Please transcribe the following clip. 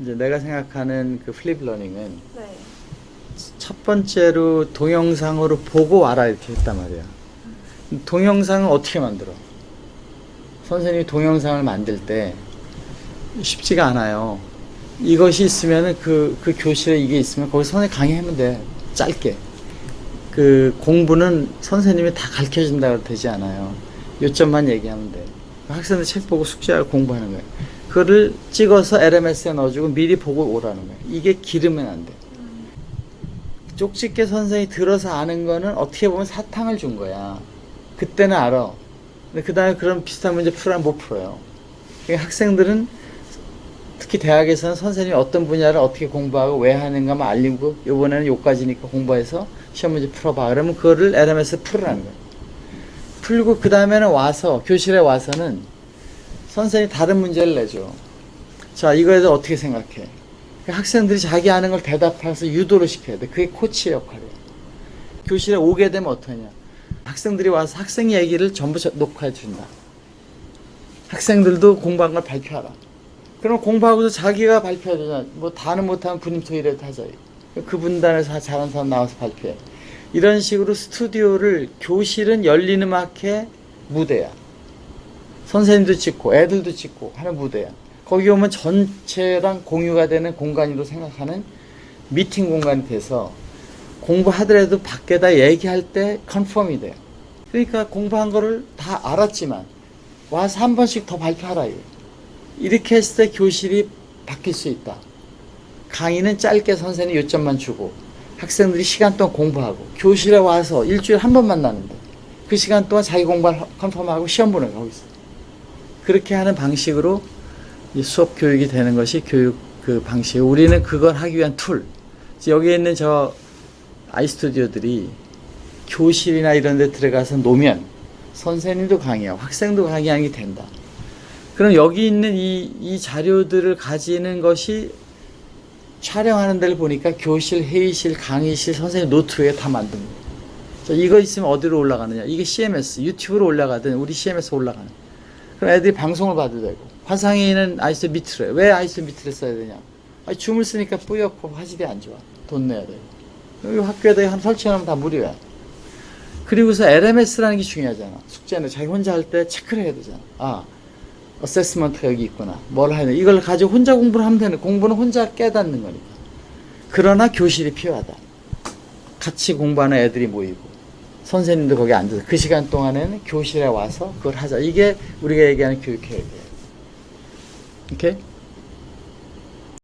이제 내가 생각하는 그 flip learning은 네. 첫 번째로 동영상으로 보고 와라 이렇게 했단 말이야. 동영상을 어떻게 만들어? 선생님이 동영상을 만들 때 쉽지가 않아요. 이것이 있으면은 그, 그 교실에 이게 있으면 거기 선생님 강의하면 돼. 짧게. 그 공부는 선생님이 다 가르쳐 준다고 되지 않아요. 요점만 얘기하면 돼. 학생들 책 보고 숙제하고 공부하는 거예요. 그거를 찍어서 LMS에 넣어주고 미리 보고 오라는 거예요. 이게 기르면 안 돼. 쪽집게 선생이 들어서 아는 거는 어떻게 보면 사탕을 준 거야. 그때는 알아. 근데 그 다음에 그런 비슷한 문제 풀으면 못 풀어요. 그러니까 학생들은 특히 대학에서는 선생님이 어떤 분야를 어떻게 공부하고 왜 하는가만 알리고 요번에는 요까지니까 공부해서 시험 문제 풀어봐. 그러면 그거를 LMS 풀으라는 거예요. 풀고 그 다음에는 와서 교실에 와서는 선생님이 다른 문제를 내줘. 자 이거에 대해서 어떻게 생각해? 그 학생들이 자기 아는 걸 대답해서 유도를 시켜야 돼. 그게 코치의 역할이야. 교실에 오게 되면 어떠냐? 학생들이 와서 학생 얘기를 전부 저- 녹화해 준다. 학생들도 공부한 걸 발표하라. 그럼 공부하고서 자기가 발표해야 되잖아. 뭐 다는 못하면 분임토이라도 하자. 그 분단에서 잘하는 사람 나와서 발표해. 이런 식으로 스튜디오를 교실은 열린 음악회 무대야. 선생님도 찍고 애들도 찍고 하는 무대야. 거기 오면 전체랑 공유가 되는 공간으로 생각하는 미팅 공간이 돼서 공부하더라도 밖에다 얘기할 때 confirm이 돼요. 그러니까 공부한 거를 다 알았지만 와서 한 번씩 더 발표하라. 이렇게 했을 때 교실이 바뀔 수 있다. 강의는 짧게 선생님 요점만 주고 학생들이 시간 동안 공부하고 교실에 와서 일주일에 한 번 만나는데 그 시간 동안 자기 공부를 컨펌하고 시험 보는 거 있어. 그렇게 하는 방식으로 이 수업 교육이 되는 것이 교육 그 방식. 우리는 그걸 하기 위한 툴. 여기 있는 저 아이스튜디오들이 교실이나 이런 데 들어가서 노면 선생님도 강의하고 학생도 강의하는 게 된다. 그럼 여기 있는 이, 이 자료들을 가지는 것이 촬영하는 데를 보니까 교실, 회의실, 강의실, 선생님 노트에 다. 자, 이거 있으면 어디로 올라가느냐? 이게 CMS, 유튜브로 올라가든 우리 CMS 올라가는. 그럼 애들이 방송을 봐도 되고 화상회의는 아이스 밑으로 해. 왜 아이스 밑으로 써야 되냐? 아니, 줌을 쓰니까 뿌옇고 화질이 안 좋아. 돈 내야 되고. 여기 학교에다 한 설치하면 다 무료야. 그리고서 LMS라는 게 중요하잖아. 숙제는 자기 혼자 할 때 체크를 해야 되잖아. 아, 어세스먼트가 여기 있구나. 뭘 돼. 이걸 가지고 혼자 공부를 하면 되는. 공부는 혼자 깨닫는 거니까. 그러나 교실이 필요하다. 같이 공부하는 애들이 모이고 선생님도 거기 앉아서 그 시간 동안에는 교실에 와서 그걸 하자. 이게 우리가 얘기하는 교육 계획이에요. 오케이?